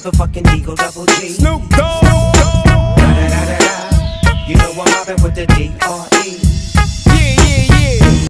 motherfucking Eagle Double G. Snoop Dogg. Snoop Dogg. I'm mobbing with the D.R.E.